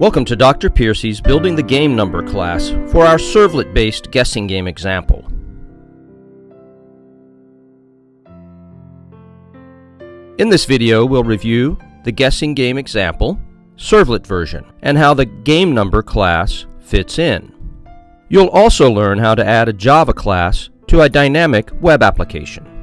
Welcome to Dr. Piercy's Building the Game Number class for our servlet-based guessing game example. In this video, we'll review the guessing game example, servlet version, and how the game number class fits in. You'll also learn how to add a Java class to a dynamic web application.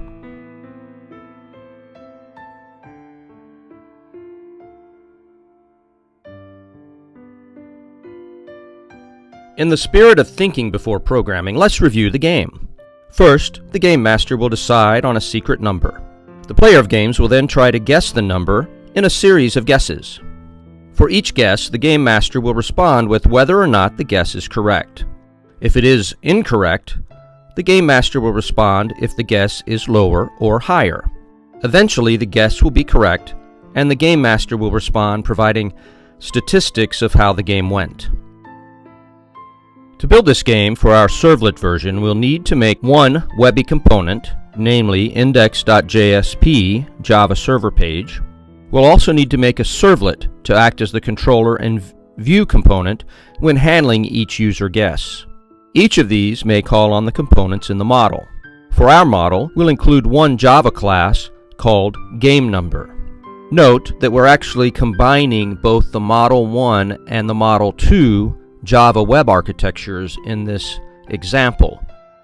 In the spirit of thinking before programming, let's review the game. First, the game master will decide on a secret number. The player of games will then try to guess the number in a series of guesses. For each guess, the game master will respond with whether or not the guess is correct. If it is incorrect, the game master will respond if the guess is lower or higher. Eventually, the guess will be correct, and the game master will respond providing statistics of how the game went. To build this game for our servlet version, we'll need to make one Webby component, namely index.jsp Java server page. We'll also need to make a servlet to act as the controller and view component when handling each user guess. Each of these may call on the components in the model. For our model, we'll include one Java class called GameNumber. Note that we're actually combining both the Model 1 and the Model 2 Java web architectures in this example.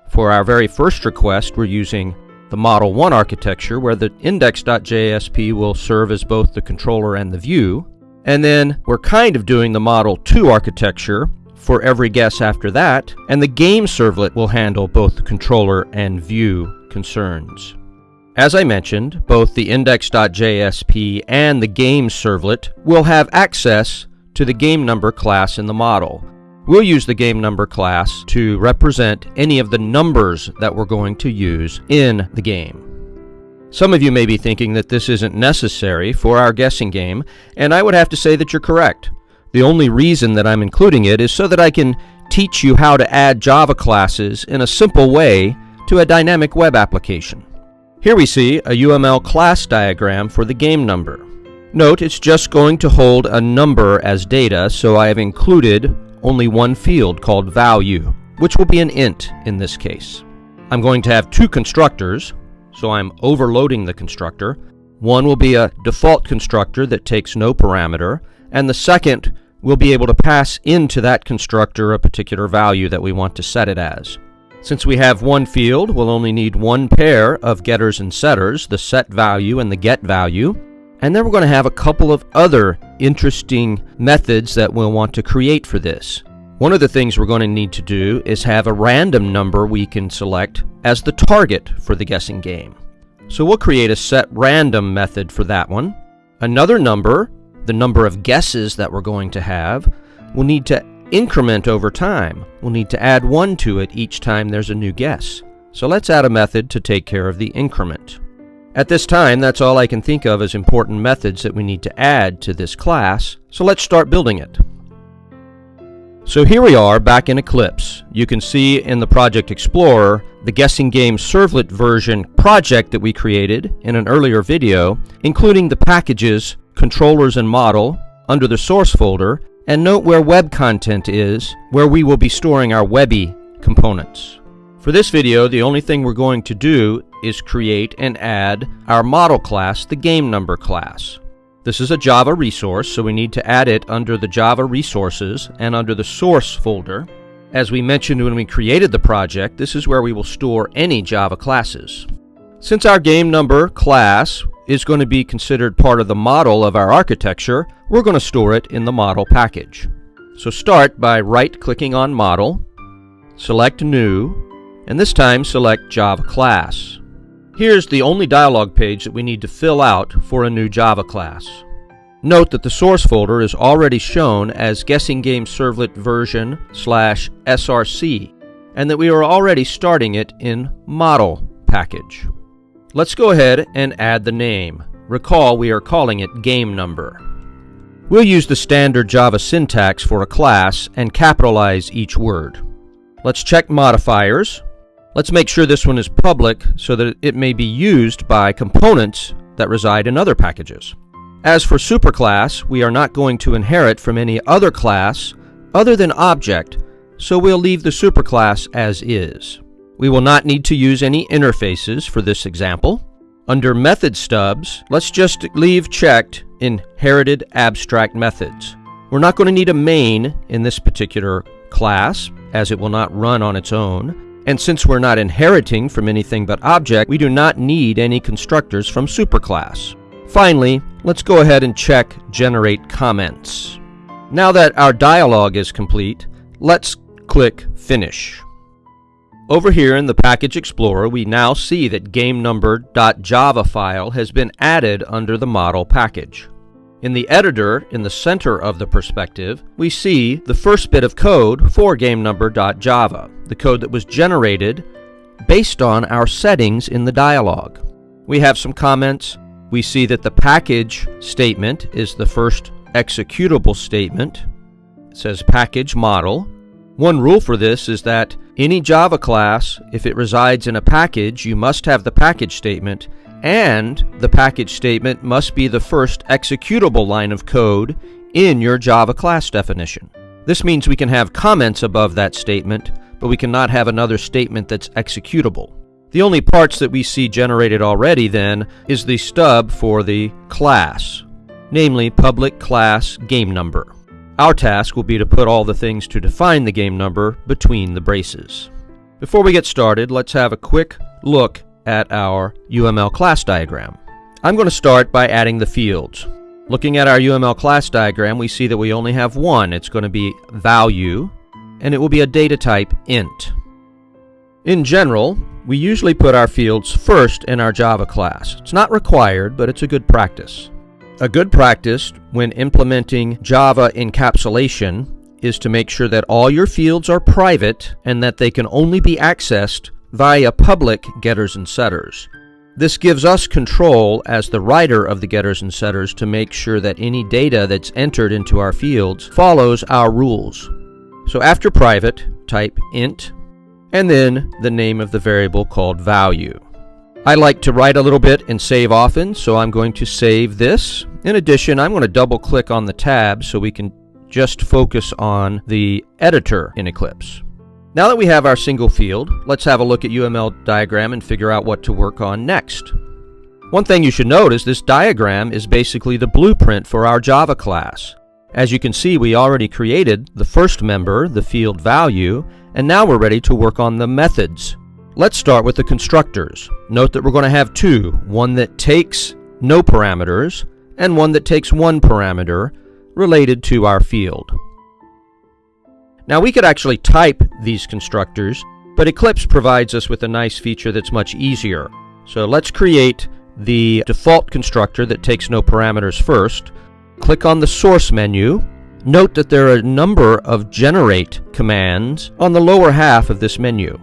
For our very first request, we're using the Model 1 architecture where the index.jsp will serve as both the controller and the view. And then we're kind of doing the Model 2 architecture for every guess after that, and the game servlet will handle both the controller and view concerns. As I mentioned, both the index.jsp and the game servlet will have access to the game number class in the model. We'll use the game number class to represent any of the numbers that we're going to use in the game. Some of you may be thinking that this isn't necessary for our guessing game, and I would have to say that you're correct. The only reason that I'm including it is so that I can teach you how to add Java classes in a simple way to a dynamic web application. Here we see a UML class diagram for the game number. Note it's just going to hold a number as data, so I have included only one field called value, which will be an int in this case. I'm going to have two constructors, so I'm overloading the constructor. One will be a default constructor that takes no parameter, and the second will be able to pass into that constructor a particular value that we want to set it as. Since we have one field, we'll only need one pair of getters and setters, the set value and the get value. And then we're going to have a couple of other interesting methods that we'll want to create for this. One of the things we're going to need to do is have a random number we can select as the target for the guessing game. So we'll create a set random method for that one. Another number, the number of guesses that we're going to have, we'll need to increment over time. We'll need to add one to it each time there's a new guess. So let's add a method to take care of the increment. At this time, that's all I can think of as important methods that we need to add to this class, so let's start building it. So here we are back in Eclipse. You can see in the Project Explorer the Guessing Game Servlet version project that we created in an earlier video, including the packages, controllers and model under the source folder, and note where web content is, where we will be storing our Webby components. For this video, the only thing we're going to do is create and add our model class, the game number class. This is a Java resource, so we need to add it under the Java resources and under the source folder. As we mentioned when we created the project, this is where we will store any Java classes. Since our game number class is going to be considered part of the model of our architecture, we're going to store it in the model package. So start by right-clicking on Model, select New, and this time select Java Class. Here's the only dialog page that we need to fill out for a new Java class. Note that the source folder is already shown as Guessing Game Servlet version slash src, and that we are already starting it in Model package. Let's go ahead and add the name. Recall we are calling it Game Number. We'll use the standard Java syntax for a class and capitalize each word. Let's check modifiers Let's make sure this one is public so that it may be used by components that reside in other packages. As for superclass, we are not going to inherit from any other class other than object, so we'll leave the superclass as is. We will not need to use any interfaces for this example. Under method stubs, let's just leave checked inherited abstract methods. We're not going to need a main in this particular class, as it will not run on its own. And since we're not inheriting from anything but object, we do not need any constructors from superclass. Finally, let's go ahead and check generate comments. Now that our dialog is complete, let's click finish. Over here in the Package Explorer, we now see that GameNumber.java file has been added under the model package. In the editor, in the center of the perspective, we see the first bit of code for GameNumber.java, the code that was generated based on our settings in the dialog. We have some comments. We see that the package statement is the first executable statement. It says package model. One rule for this is that any Java class, if it resides in a package, you must have the package statement, and the package statement must be the first executable line of code in your Java class definition. This means we can have comments above that statement, but we cannot have another statement that's executable. The only parts that we see generated already then is the stub for the class, namely public class game number. Our task will be to put all the things to define the game number between the braces. Before we get started, let's have a quick look at our UML class diagram. I'm going to start by adding the fields. Looking at our UML class diagram, we see that we only have one. It's going to be value, and it will be a data type int. In general, we usually put our fields first in our Java class. It's not required, but it's a good practice. A good practice when implementing Java encapsulation is to make sure that all your fields are private and that they can only be accessed via public getters and setters. This gives us control as the writer of the getters and setters to make sure that any data that's entered into our fields follows our rules. So after private, type int, and then the name of the variable called value. I like to write a little bit and save often, so I'm going to save this. In addition, I'm going to double click on the tab so we can just focus on the editor in Eclipse. Now that we have our single field, let's have a look at UML diagram and figure out what to work on next. One thing you should note is this diagram is basically the blueprint for our Java class. As you can see, we already created the first member, the field value, and now we're ready to work on the methods. Let's start with the constructors. Note that we're going to have two, one that takes no parameters and one that takes one parameter related to our field. Now we could actually type these constructors, but Eclipse provides us with a nice feature that's much easier. So let's create the default constructor that takes no parameters first. Click on the source menu. Note that there are a number of generate commands on the lower half of this menu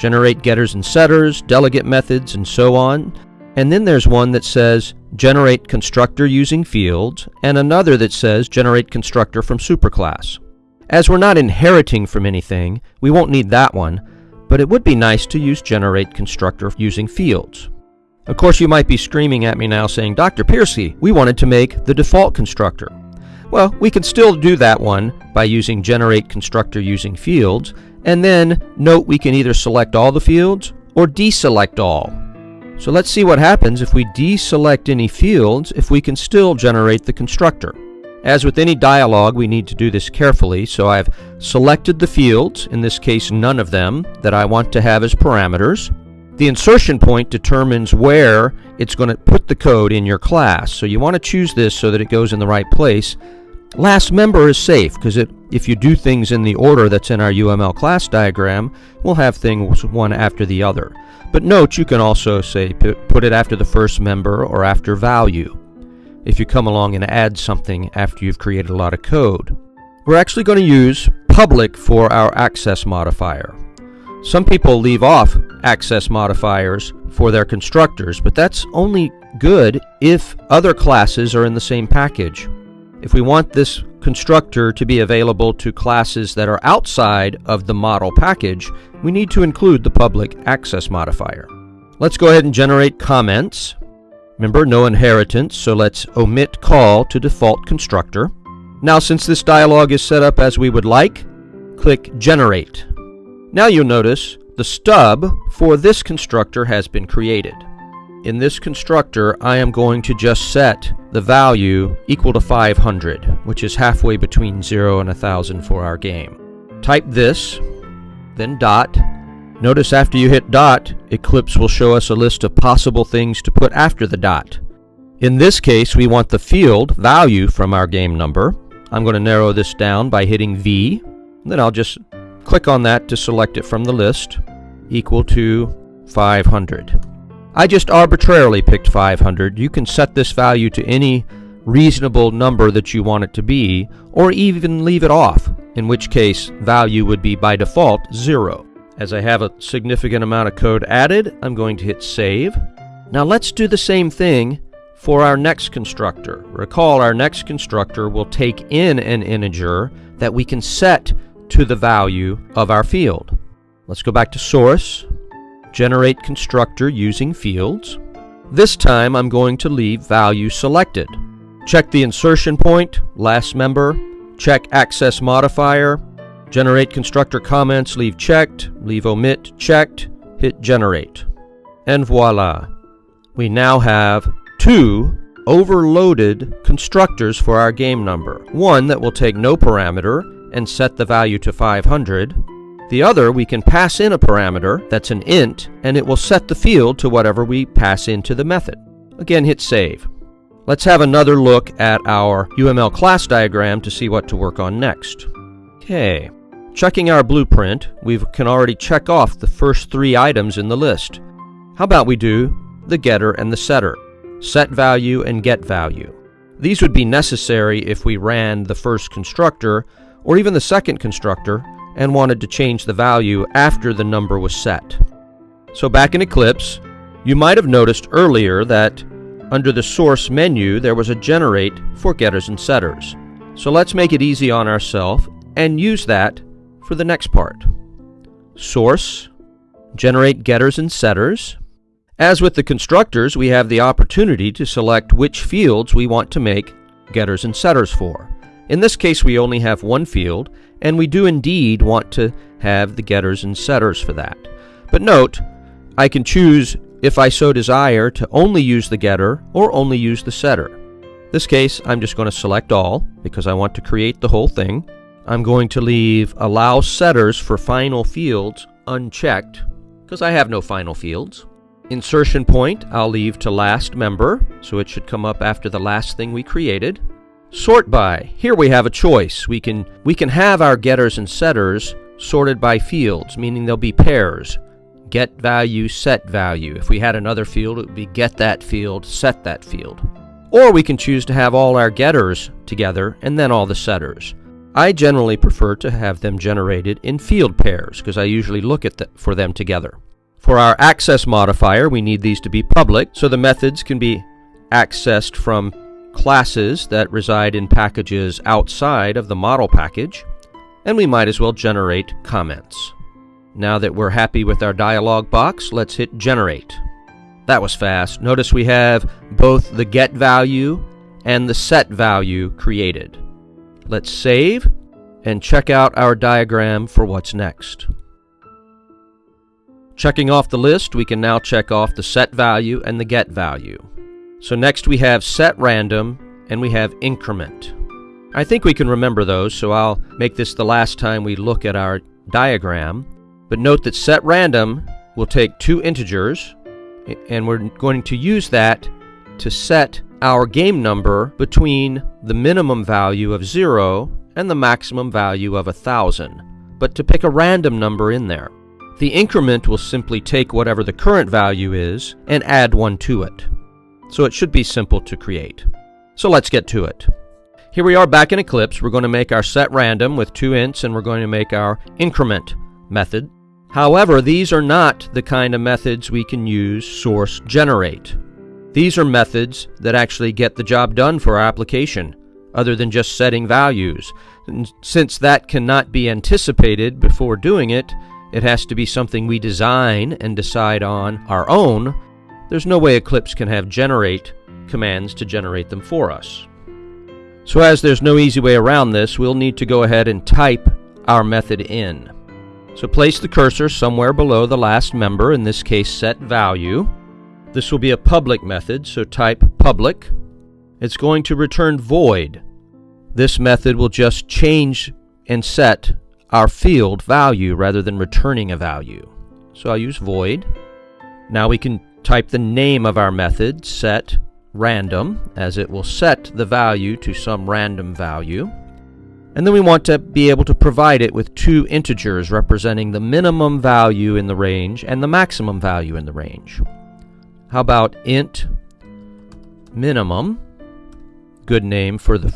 generate getters and setters, delegate methods, and so on. And then there's one that says generate constructor using fields, and another that says generate constructor from superclass. As we're not inheriting from anything, we won't need that one, but it would be nice to use generate constructor using fields. Of course, you might be screaming at me now saying, Dr. Piercy, we wanted to make the default constructor. Well, we can still do that one by using generate constructor using fields, and then note we can either select all the fields or deselect all. So let's see what happens if we deselect any fields if we can still generate the constructor. As with any dialog, we need to do this carefully, so I've selected the fields, in this case none of them, that I want to have as parameters. The insertion point determines where it's going to put the code in your class, so you want to choose this so that it goes in the right place. Last member is safe because if you do things in the order that's in our UML class diagram, we'll have things one after the other. But note you can also say put it after the first member or after value if you come along and add something after you've created a lot of code. We're actually going to use public for our access modifier. Some people leave off access modifiers for their constructors, but that's only good if other classes are in the same package. If we want this constructor to be available to classes that are outside of the model package, we need to include the public access modifier. Let's go ahead and generate comments. Remember, no inheritance, so let's omit call to default constructor. Now, since this dialog is set up as we would like, click Generate. Now you'll notice the stub for this constructor has been created. In this constructor, I am going to just set the value equal to 500, which is halfway between 0 and 1000 for our game. Type this, then dot. Notice after you hit dot, Eclipse will show us a list of possible things to put after the dot. In this case, we want the field value from our game number. I'm going to narrow this down by hitting V. Then I'll just click on that to select it from the list, equal to 500. I just arbitrarily picked 500. You can set this value to any reasonable number that you want it to be, or even leave it off, in which case value would be by default 0. As I have a significant amount of code added, I'm going to hit Save. Now let's do the same thing for our next constructor. Recall our next constructor will take in an integer that we can set to the value of our field. Let's go back to Source, generate constructor using fields. This time I'm going to leave value selected. Check the insertion point, last member, check access modifier, generate constructor comments, leave checked, leave omit checked, hit generate. And voila! We now have two overloaded constructors for our game number. One that will take no parameter and set the value to 500, the other, we can pass in a parameter that's an int, and it will set the field to whatever we pass into the method. Again, hit save. Let's have another look at our UML class diagram to see what to work on next. Okay, checking our blueprint, we can already check off the first three items in the list. How about we do the getter and the setter, set value and get value. These would be necessary if we ran the first constructor, or even the second constructor, and wanted to change the value after the number was set. So back in Eclipse, you might have noticed earlier that under the source menu there was a generate for getters and setters. So let's make it easy on ourselves and use that for the next part. Source, generate getters and setters. As with the constructors, we have the opportunity to select which fields we want to make getters and setters for. In this case, we only have one field, and we do indeed want to have the getters and setters for that. But note, I can choose, if I so desire, to only use the getter or only use the setter. this case, I'm just going to select all, because I want to create the whole thing. I'm going to leave Allow Setters for Final Fields unchecked, because I have no final fields. Insertion point, I'll leave to last member, so it should come up after the last thing we created. Sort by. Here we have a choice. We can, we can have our getters and setters sorted by fields, meaning they'll be pairs. Get value, set value. If we had another field, it would be get that field, set that field. Or we can choose to have all our getters together and then all the setters. I generally prefer to have them generated in field pairs because I usually look at the, for them together. For our access modifier, we need these to be public so the methods can be accessed from classes that reside in packages outside of the model package, and we might as well generate comments. Now that we're happy with our dialog box, let's hit generate. That was fast. Notice we have both the get value and the set value created. Let's save and check out our diagram for what's next. Checking off the list, we can now check off the set value and the get value. So next we have set random and we have increment. I think we can remember those, so I'll make this the last time we look at our diagram. But note that set random will take two integers, and we're going to use that to set our game number between the minimum value of 0 and the maximum value of 1000, but to pick a random number in there. The increment will simply take whatever the current value is and add one to it so it should be simple to create. So let's get to it. Here we are back in Eclipse. We're going to make our set random with two ints and we're going to make our increment method. However, these are not the kind of methods we can use source generate. These are methods that actually get the job done for our application, other than just setting values. And since that cannot be anticipated before doing it, it has to be something we design and decide on our own there's no way Eclipse can have generate commands to generate them for us. So as there's no easy way around this, we'll need to go ahead and type our method in. So place the cursor somewhere below the last member, in this case set value. This will be a public method, so type public. It's going to return void. This method will just change and set our field value rather than returning a value. So I'll use void. Now we can type the name of our method, set random, as it will set the value to some random value. And then we want to be able to provide it with two integers representing the minimum value in the range and the maximum value in the range. How about int minimum, good name for the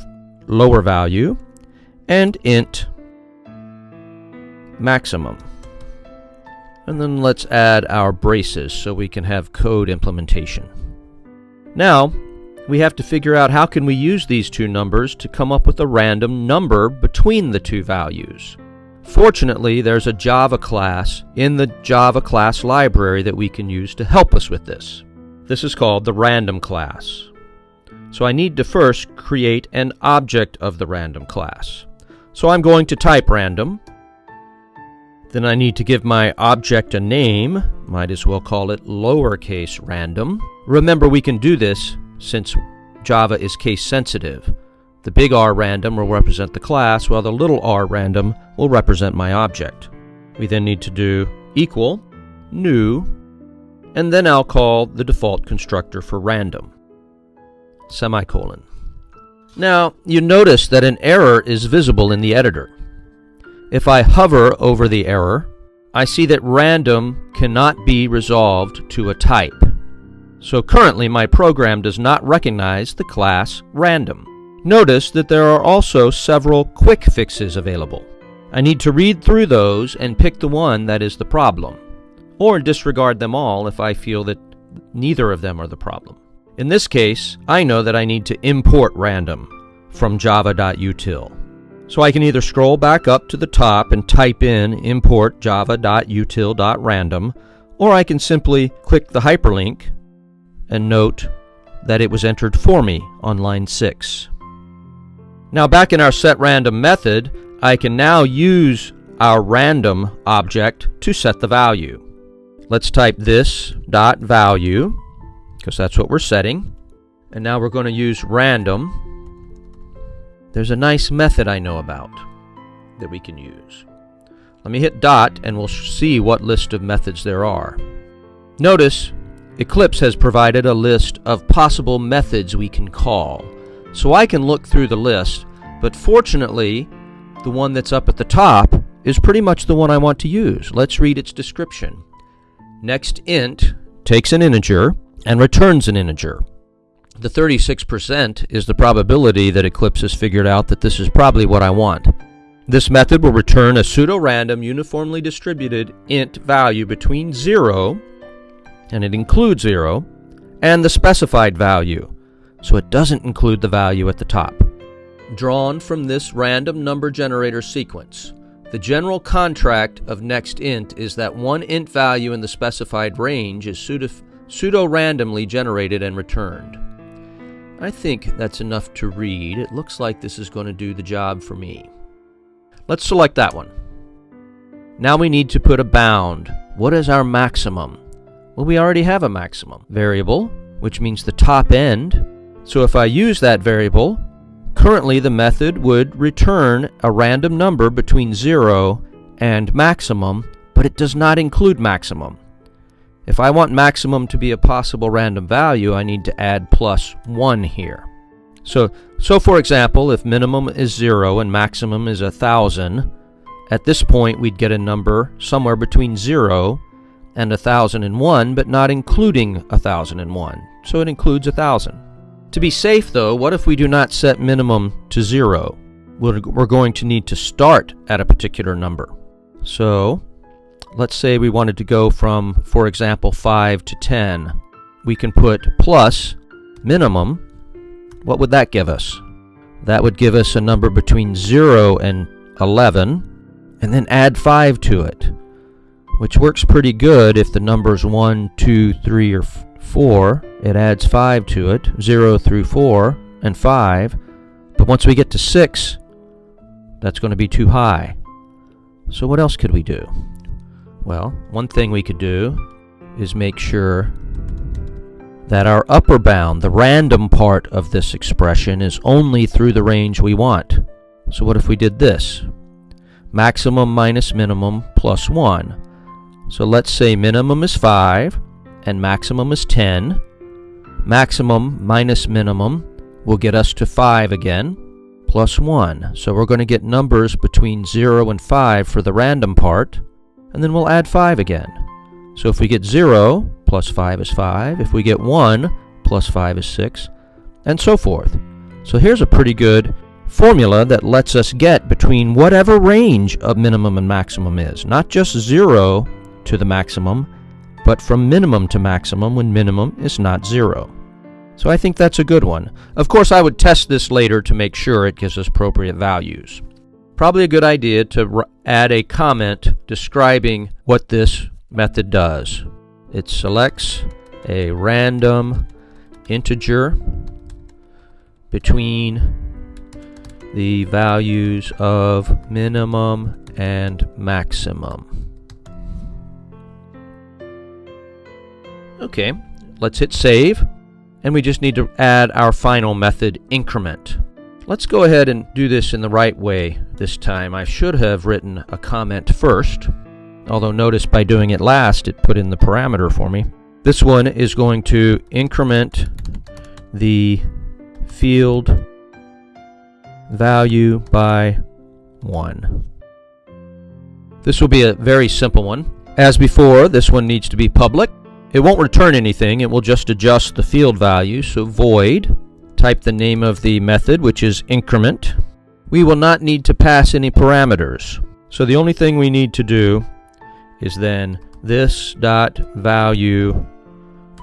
lower value, and int maximum. And then let's add our braces so we can have code implementation. Now, we have to figure out how can we use these two numbers to come up with a random number between the two values. Fortunately, there's a Java class in the Java class library that we can use to help us with this. This is called the random class. So I need to first create an object of the random class. So I'm going to type random. Then I need to give my object a name. Might as well call it lowercase random. Remember we can do this since Java is case sensitive. The big R random will represent the class, while the little r random will represent my object. We then need to do equal, new, and then I'll call the default constructor for random, semicolon. Now, you notice that an error is visible in the editor. If I hover over the error, I see that random cannot be resolved to a type. So currently my program does not recognize the class random. Notice that there are also several quick fixes available. I need to read through those and pick the one that is the problem, or disregard them all if I feel that neither of them are the problem. In this case, I know that I need to import random from java.util. So I can either scroll back up to the top and type in import java.util.random, or I can simply click the hyperlink and note that it was entered for me on line 6. Now back in our setRandom method, I can now use our random object to set the value. Let's type this dot value because that's what we're setting. And now we're going to use random. There's a nice method I know about that we can use. Let me hit dot and we'll see what list of methods there are. Notice Eclipse has provided a list of possible methods we can call. So I can look through the list, but fortunately, the one that's up at the top is pretty much the one I want to use. Let's read its description. Next int takes an integer and returns an integer. The 36% is the probability that Eclipse has figured out that this is probably what I want. This method will return a pseudo-random uniformly distributed int value between 0 and it includes 0, and the specified value, so it doesn't include the value at the top. Drawn from this random number generator sequence, the general contract of nextInt is that one int value in the specified range is pseudo-randomly generated and returned. I think that's enough to read. It looks like this is going to do the job for me. Let's select that one. Now we need to put a bound. What is our maximum? Well, we already have a maximum variable, which means the top end. So if I use that variable, currently the method would return a random number between 0 and maximum, but it does not include maximum. If I want maximum to be a possible random value, I need to add plus 1 here. So, so for example, if minimum is 0 and maximum is 1,000, at this point we'd get a number somewhere between 0 and 1001, but not including 1001, so it includes 1000. To be safe though, what if we do not set minimum to 0? We're going to need to start at a particular number. So, let's say we wanted to go from, for example, 5 to 10. We can put plus minimum. What would that give us? That would give us a number between 0 and 11, and then add 5 to it. Which works pretty good if the number's 1, 2, 3, or 4. It adds 5 to it, 0 through 4, and 5. But once we get to 6, that's going to be too high. So what else could we do? Well, one thing we could do is make sure that our upper bound, the random part of this expression, is only through the range we want. So what if we did this? Maximum minus minimum plus 1. So let's say minimum is 5 and maximum is 10. Maximum minus minimum will get us to 5 again, plus 1. So we're going to get numbers between 0 and 5 for the random part, and then we'll add 5 again. So if we get 0, plus 5 is 5. If we get 1, plus 5 is 6, and so forth. So here's a pretty good formula that lets us get between whatever range of minimum and maximum is. Not just 0 to the maximum, but from minimum to maximum when minimum is not 0. So I think that's a good one. Of course, I would test this later to make sure it gives us appropriate values. Probably a good idea to add a comment describing what this method does. It selects a random integer between the values of minimum and maximum. Okay, let's hit save, and we just need to add our final method increment. Let's go ahead and do this in the right way this time. I should have written a comment first, although notice by doing it last it put in the parameter for me. This one is going to increment the field value by 1. This will be a very simple one. As before, this one needs to be public. It won't return anything, it will just adjust the field value, so void, type the name of the method, which is increment. We will not need to pass any parameters. So the only thing we need to do is then this dot value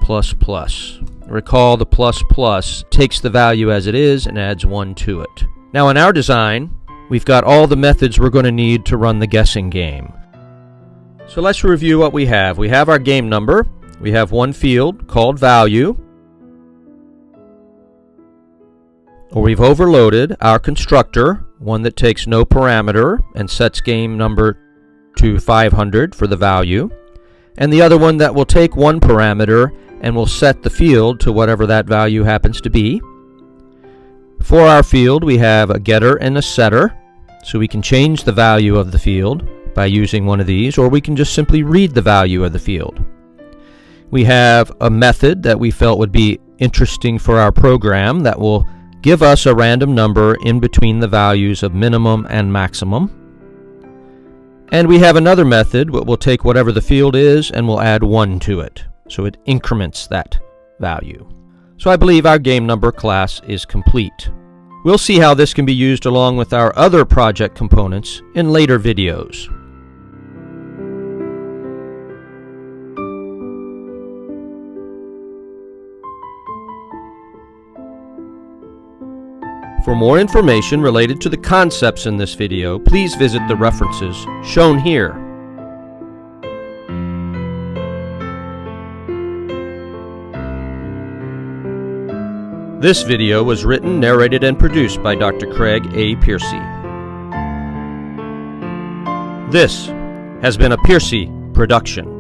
plus plus. Recall the plus plus takes the value as it is and adds 1 to it. Now in our design, we've got all the methods we're going to need to run the guessing game. So let's review what we have. We have our game number. We have one field called value. Or we've overloaded our constructor, one that takes no parameter and sets game number to 500 for the value. And the other one that will take one parameter and will set the field to whatever that value happens to be. For our field, we have a getter and a setter, so we can change the value of the field by using one of these, or we can just simply read the value of the field. We have a method that we felt would be interesting for our program that will give us a random number in between the values of minimum and maximum. And we have another method that will take whatever the field is and will add 1 to it, so it increments that value. So I believe our game number class is complete. We'll see how this can be used along with our other project components in later videos. For more information related to the concepts in this video, please visit the references shown here. This video was written, narrated, and produced by Dr. Craig A. Piercy. This has been a Piercy production.